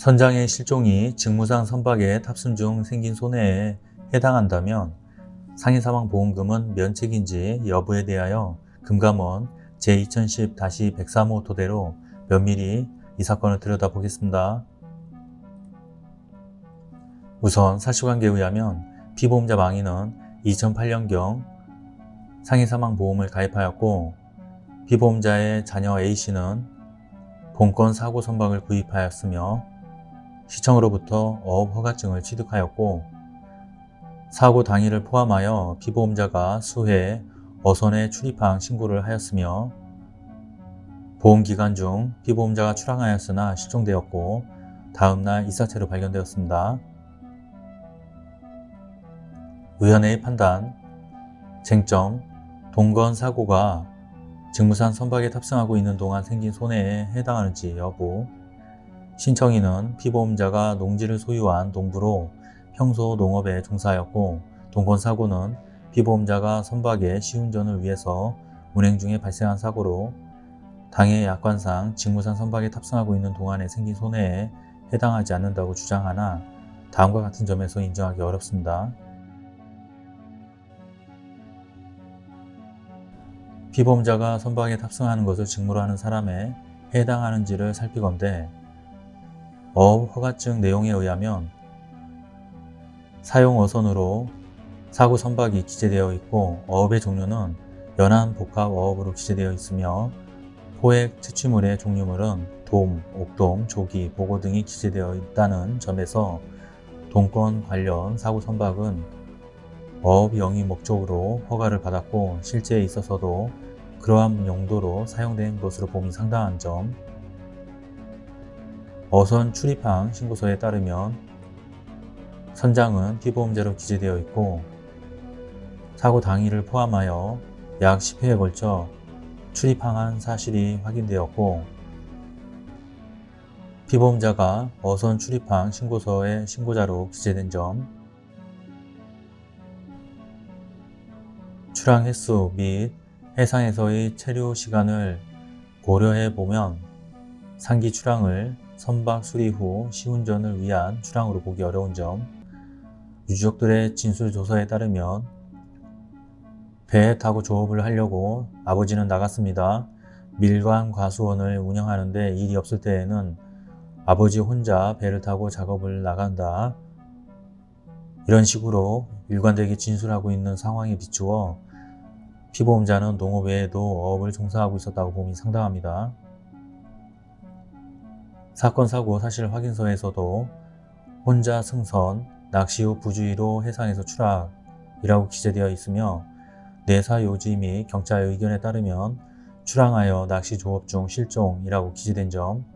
선장의 실종이 직무상 선박에 탑승 중 생긴 손해에 해당한다면 상해사망보험금은 면책인지 여부에 대하여 금감원 제2010-103호 토대로 면밀히 이 사건을 들여다보겠습니다. 우선 사실관계에 의하면 피보험자 망인은 2008년경 상해사망보험을 가입하였고 피보험자의 자녀 A씨는 본건 사고 선박을 구입하였으며 시청으로부터 어업 허가증을 취득하였고 사고 당일을 포함하여 피보험자가 수해 어선에 출입항 신고를 하였으며 보험기간 중 피보험자가 출항하였으나 실종되었고 다음날 이사체로 발견되었습니다. 의원의 판단. 쟁점. 동건 사고가 직무상 선박에 탑승하고 있는 동안 생긴 손해에 해당하는지 여부 신청인은 피보험자가 농지를 소유한 농부로 평소 농업에 종사하였고 동건사고는 피보험자가 선박의 시운전을 위해서 운행 중에 발생한 사고로 당해 약관상 직무상 선박에 탑승하고 있는 동안에 생긴 손해에 해당하지 않는다고 주장하나 다음과 같은 점에서 인정하기 어렵습니다. 피보험자가 선박에 탑승하는 것을 직무로 하는 사람에 해당하는지를 살피건대 어업 허가증 내용에 의하면 사용 어선으로 사고 선박이 기재되어 있고 어업의 종류는 연안 복합 어업으로 기재되어 있으며 포획 채취물의 종류물은 돔, 옥돔, 조기, 보고 등이 기재되어 있다는 점에서 동권 관련 사고 선박은 어업 영위 목적으로 허가를 받았고 실제에 있어서도 그러한 용도로 사용된 것으로 봄이 상당한 점 어선 출입항 신고서에 따르면 선장은 피보험자로 기재되어 있고 사고 당일을 포함하여 약 10회에 걸쳐 출입항한 사실이 확인되었고 피보험자가 어선 출입항 신고서의 신고자로 기재된 점 출항 횟수 및 해상에서의 체류 시간을 고려해 보면 상기 출항을 선박 수리 후 시운전을 위한 출항으로 보기 어려운 점 유족들의 진술 조서에 따르면 배에 타고 조업을 하려고 아버지는 나갔습니다. 밀관 과수원을 운영하는데 일이 없을 때에는 아버지 혼자 배를 타고 작업을 나간다. 이런 식으로 일관되게 진술하고 있는 상황에 비추어 피보험자는 농업 외에도 어업을 종사하고 있었다고 봄이 상당합니다. 사건 사고 사실 확인서에서도 혼자 승선, 낚시 후 부주의로 해상에서 추락이라고 기재되어 있으며 내사 요지 및 경찰 의견에 따르면 출항하여 낚시 조업 중 실종이라고 기재된 점.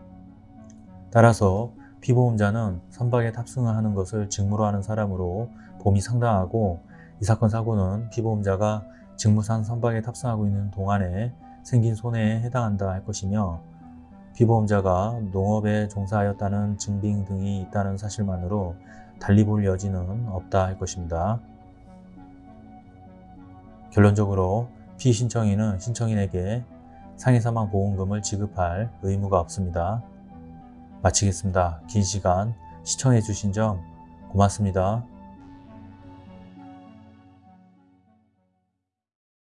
따라서 피보험자는 선박에 탑승을 하는 것을 직무로 하는 사람으로 봄이 상당하고 이 사건 사고는 피보험자가 직무상 선박에 탑승하고 있는 동안에 생긴 손해에 해당한다 할 것이며 피보험자가 농업에 종사하였다는 증빙 등이 있다는 사실만으로 달리 볼 여지는 없다 할 것입니다. 결론적으로 피신청인은 신청인에게 상해사망 보험금을 지급할 의무가 없습니다. 마치겠습니다. 긴 시간 시청해 주신 점 고맙습니다.